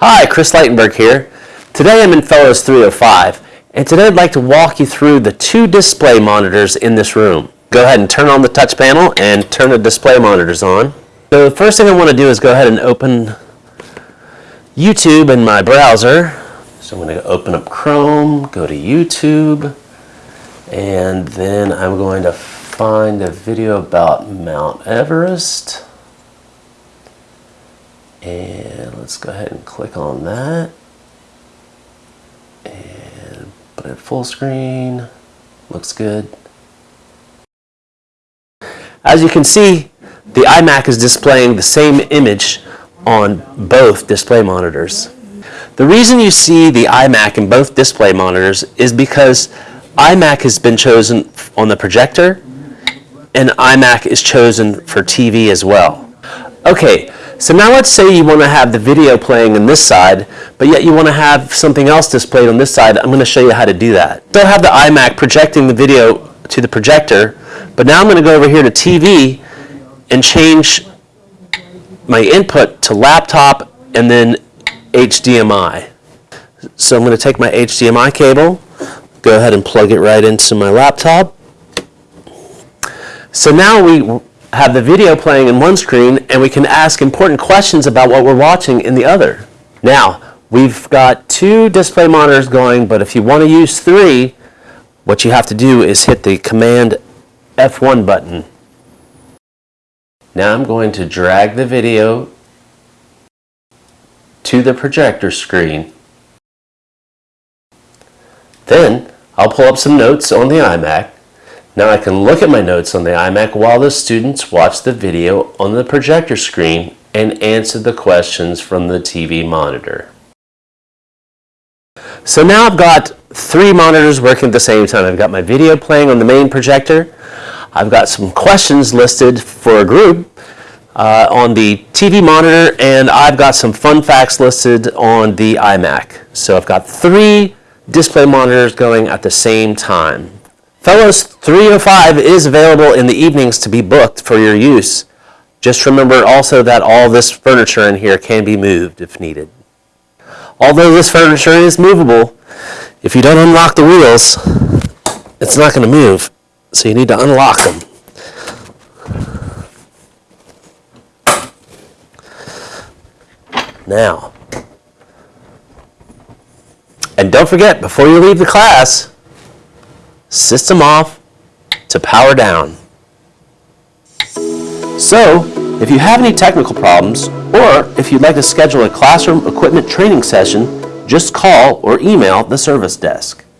Hi, Chris Leitenberg here. Today I'm in Fellows 305, and today I'd like to walk you through the two display monitors in this room. Go ahead and turn on the touch panel and turn the display monitors on. So the first thing I want to do is go ahead and open YouTube in my browser. So I'm going to open up Chrome, go to YouTube, and then I'm going to find a video about Mount Everest. And let's go ahead and click on that. And put it full screen. Looks good. As you can see, the iMac is displaying the same image on both display monitors. The reason you see the iMac in both display monitors is because iMac has been chosen on the projector and iMac is chosen for TV as well. Okay, so now let's say you want to have the video playing on this side, but yet you want to have something else displayed on this side. I'm going to show you how to do that. Still have the iMac projecting the video to the projector, but now I'm going to go over here to TV and change my input to laptop and then HDMI. So I'm going to take my HDMI cable, go ahead and plug it right into my laptop. So now we have the video playing in one screen and we can ask important questions about what we're watching in the other. Now, we've got two display monitors going, but if you want to use three, what you have to do is hit the Command F1 button. Now I'm going to drag the video to the projector screen. Then I'll pull up some notes on the iMac now I can look at my notes on the iMac while the students watch the video on the projector screen and answer the questions from the TV monitor. So now I've got three monitors working at the same time. I've got my video playing on the main projector. I've got some questions listed for a group uh, on the TV monitor, and I've got some fun facts listed on the iMac. So I've got three display monitors going at the same time. Fellows 305 is available in the evenings to be booked for your use. Just remember also that all this furniture in here can be moved if needed. Although this furniture is movable, if you don't unlock the wheels, it's not going to move. So you need to unlock them. Now, and don't forget, before you leave the class, system off to power down. So, if you have any technical problems, or if you'd like to schedule a classroom equipment training session, just call or email the service desk.